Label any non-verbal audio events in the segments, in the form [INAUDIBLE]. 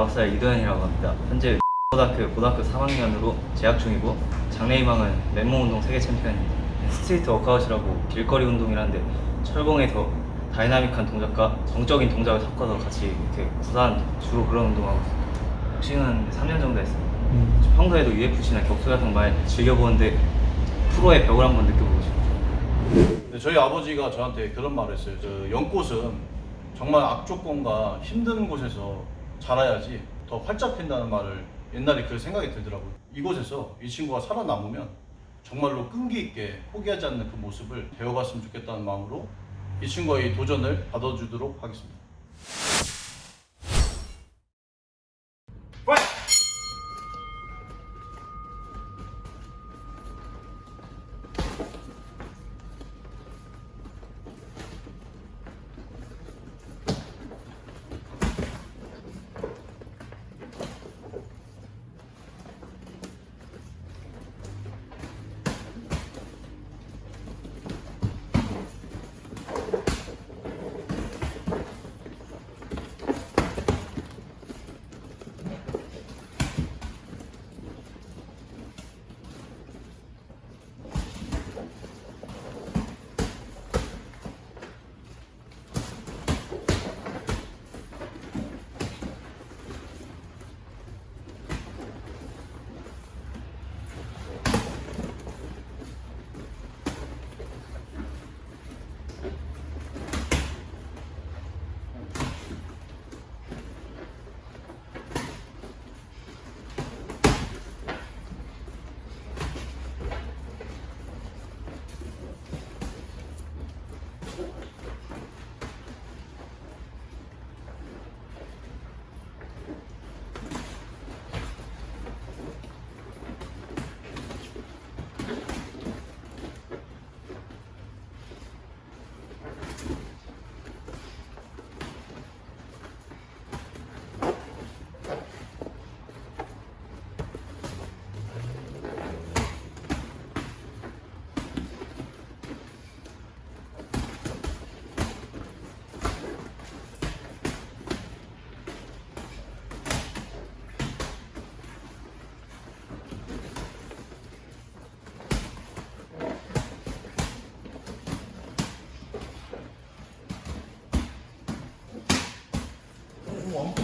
19살 이도현이라고 합니다. 현재 고등학교 고등학교 3학년으로 재학 중이고 장래희망은 맨몸 운동 세계 챔피언입니다. street workout이라고 길거리 운동이라는데 철봉에 더 dynamic한 동작과 정적인 동작을 섞어서 같이 이렇게 구사한 주로 그런 운동하고 있습니다. 복싱은 3년 정도 했습니다. 음. 평소에도 UFC나 격투 같은 말 즐겨보는데 프로의 벽을 한번 느껴보고 싶어요 네, 저희 아버지가 저한테 그런 말을 했어요. 저 연꽃은 정말 악조건과 힘든 곳에서 자라야지 더 활짝 핀다는 말을 옛날에 그 생각이 들더라고요. 이곳에서 이 친구가 살아남으면 정말로 끈기 있게 포기하지 않는 그 모습을 배워봤으면 좋겠다는 마음으로 이 친구의 도전을 받아주도록 하겠습니다.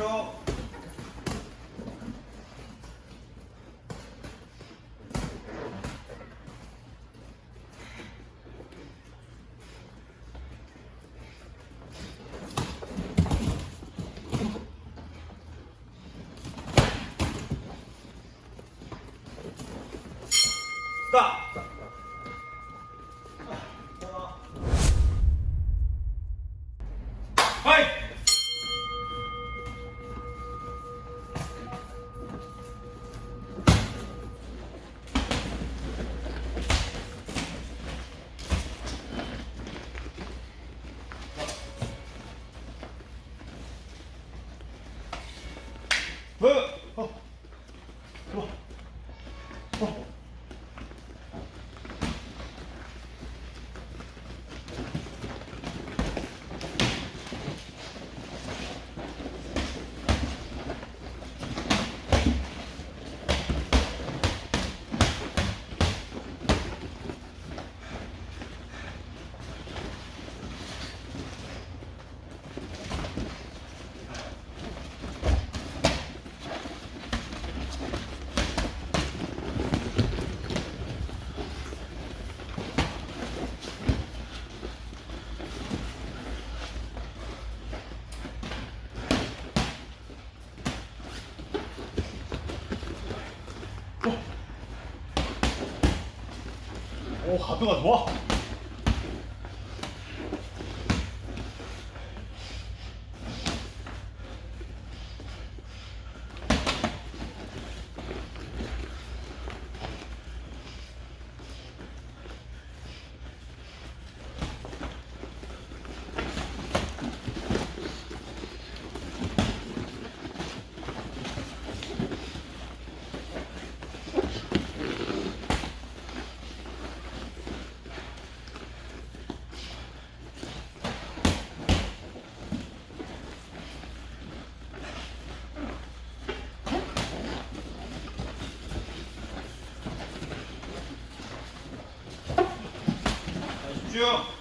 ょう。スター 오 가드가 집중.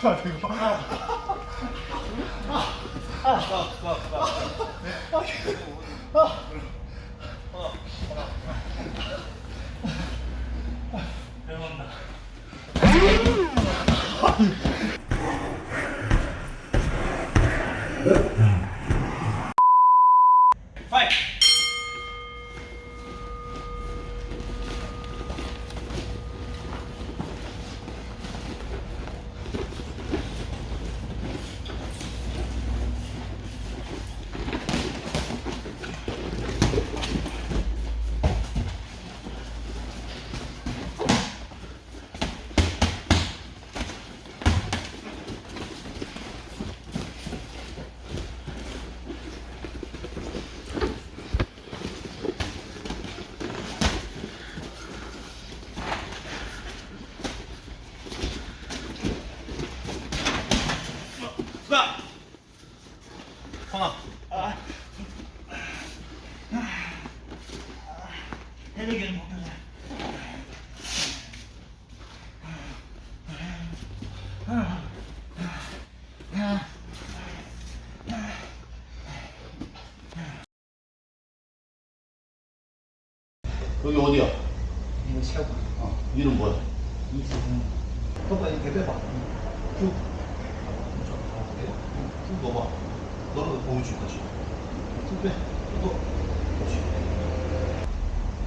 하지 마 이거. 파이트! 수다! 하나. 해내기는 못하네. 여기 어디야? 이거 세워. 어, 이름 뭐야? 이승훈. 오빠 이렇게 빼봐. 쭉. 쭉 넣어봐. 너는 보고 줄 거지. 쭉 넣어. 그렇지.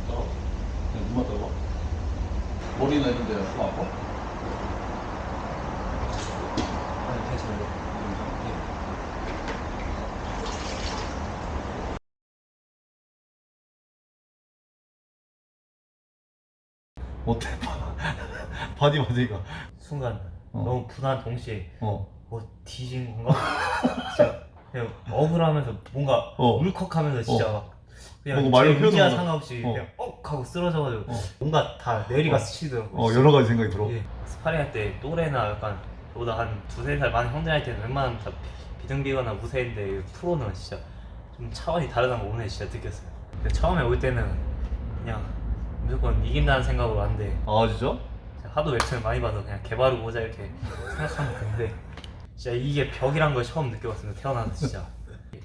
떨어. 그냥 눈만 떠봐. 머리나 이런 데 아파? 아파? 아니 괜찮아요. 어때? [LAUGHS] body body가. 순간 어. 너무 분한 동시에 어. 뭐 뒤진 건가? [LAUGHS] 진짜 그냥 억울하면서 뭔가 어. 울컥하면서 진짜 어. 막 그냥 뭔가 말로 표현할 수가 없이 어. 그냥 억 하고 쓰러져가지고 어. 뭔가 다 뇌리가 어. 스치더라고요. 어, 여러 가지 생각이 들어. 예, 스파링 할 때 또래나 약간 저보다 한 두세 살 많은 형들 할 때는 웬만하면 다 비등비거나 우세인데 프로는 진짜 좀 차원이 다르다는 걸 오늘 진짜 느꼈어요. 처음에 올 때는 그냥 무조건 이긴다는 생각으로 왔는데 아, 진짜? 하도 웹툰을 많이 봐서 그냥 개바르고 오자 이렇게 생각하면 되는데 진짜 이게 벽이란 걸 처음 느껴봤습니다 태어나서 진짜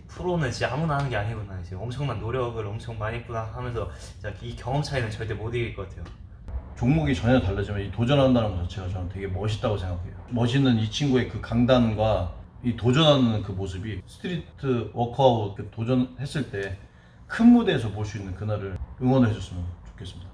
프로는 진짜 아무나 하는 게 아니구나 이제 엄청난 노력을 엄청 많이 했구나 하면서 진짜 이 경험 차이는 절대 못 이길 것 같아요 종목이 전혀 다르지만 이 도전한다는 것 자체가 저는 되게 멋있다고 생각해요. 멋있는 이 친구의 그 강단과 이 도전하는 그 모습이 street workout 그 도전했을 때 큰 무대에서 볼 수 있는 그날을 응원해 줬으면 좋겠습니다.